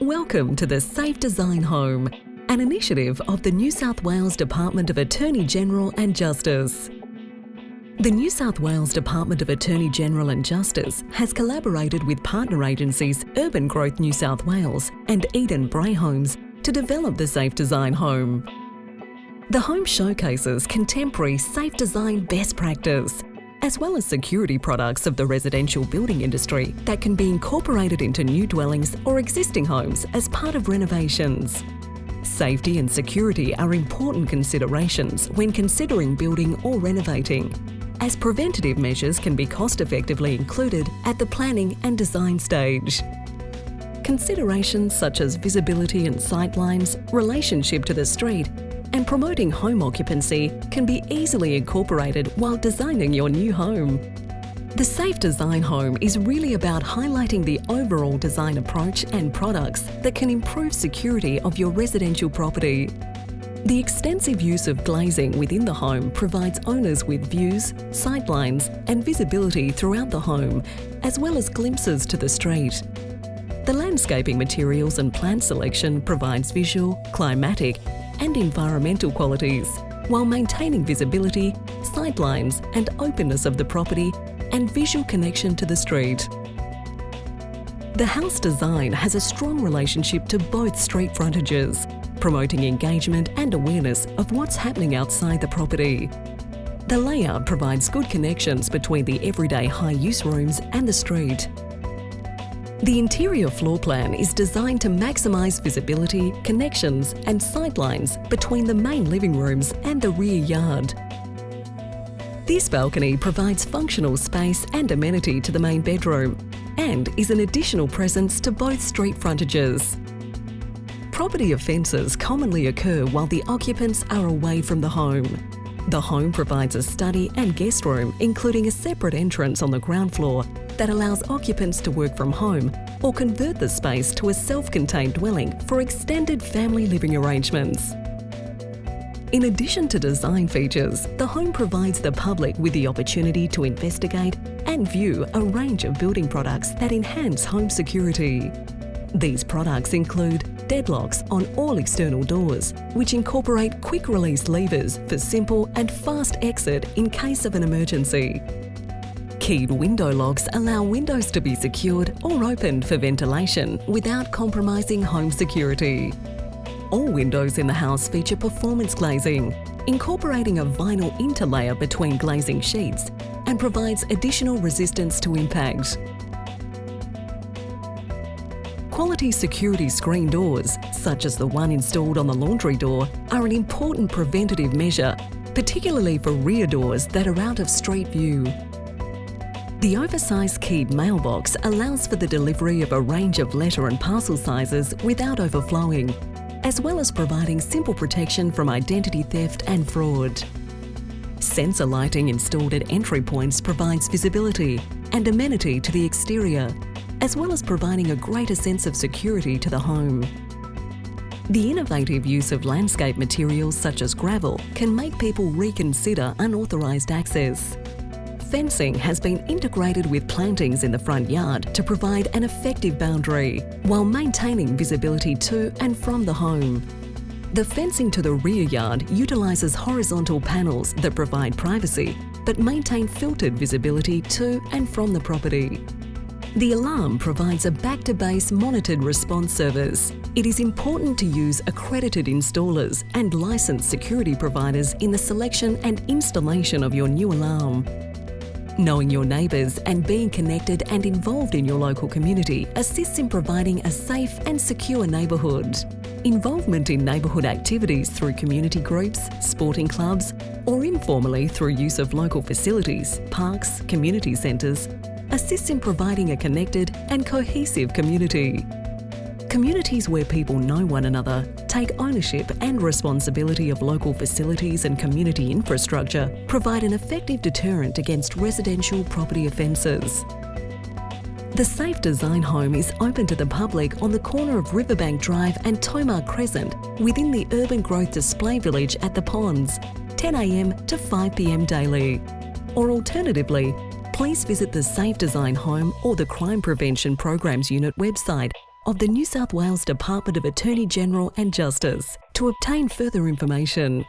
Welcome to the Safe Design Home, an initiative of the New South Wales Department of Attorney General and Justice. The New South Wales Department of Attorney General and Justice has collaborated with partner agencies Urban Growth New South Wales and Eden Brae Homes to develop the Safe Design Home. The home showcases contemporary safe design best practice, as well as security products of the residential building industry that can be incorporated into new dwellings or existing homes as part of renovations. Safety and security are important considerations when considering building or renovating, as preventative measures can be cost effectively included at the planning and design stage. Considerations such as visibility and sightlines, relationship to the street, and promoting home occupancy can be easily incorporated while designing your new home. The Safe Design Home is really about highlighting the overall design approach and products that can improve security of your residential property. The extensive use of glazing within the home provides owners with views, sightlines and visibility throughout the home, as well as glimpses to the street. The landscaping materials and plant selection provides visual, climatic and environmental qualities, while maintaining visibility, sightlines and openness of the property and visual connection to the street. The house design has a strong relationship to both street frontages, promoting engagement and awareness of what's happening outside the property. The layout provides good connections between the everyday high-use rooms and the street. The interior floor plan is designed to maximise visibility, connections and sightlines between the main living rooms and the rear yard. This balcony provides functional space and amenity to the main bedroom and is an additional presence to both street frontages. Property offences commonly occur while the occupants are away from the home. The home provides a study and guest room, including a separate entrance on the ground floor that allows occupants to work from home or convert the space to a self-contained dwelling for extended family living arrangements. In addition to design features, the home provides the public with the opportunity to investigate and view a range of building products that enhance home security. These products include deadlocks on all external doors, which incorporate quick-release levers for simple and fast exit in case of an emergency. Keyed window locks allow windows to be secured or opened for ventilation without compromising home security. All windows in the house feature performance glazing, incorporating a vinyl interlayer between glazing sheets and provides additional resistance to impact. Quality security screen doors, such as the one installed on the laundry door, are an important preventative measure, particularly for rear doors that are out of street view. The oversized keyed mailbox allows for the delivery of a range of letter and parcel sizes without overflowing, as well as providing simple protection from identity theft and fraud. Sensor lighting installed at entry points provides visibility and amenity to the exterior, as well as providing a greater sense of security to the home. The innovative use of landscape materials such as gravel can make people reconsider unauthorised access. Fencing has been integrated with plantings in the front yard to provide an effective boundary, while maintaining visibility to and from the home. The fencing to the rear yard utilises horizontal panels that provide privacy, but maintain filtered visibility to and from the property. The alarm provides a back-to-base monitored response service. It is important to use accredited installers and licensed security providers in the selection and installation of your new alarm. Knowing your neighbours and being connected and involved in your local community assists in providing a safe and secure neighbourhood. Involvement in neighbourhood activities through community groups, sporting clubs, or informally through use of local facilities, parks, community centres, assists in providing a connected and cohesive community. Communities where people know one another, take ownership and responsibility of local facilities and community infrastructure provide an effective deterrent against residential property offences. The Safe Design Home is open to the public on the corner of Riverbank Drive and Tomar Crescent within the Urban Growth Display Village at the Ponds, 10am to 5pm daily. Or alternatively, please visit the Safe Design Home or the Crime Prevention Programs Unit website of the New South Wales Department of Attorney General and Justice. To obtain further information,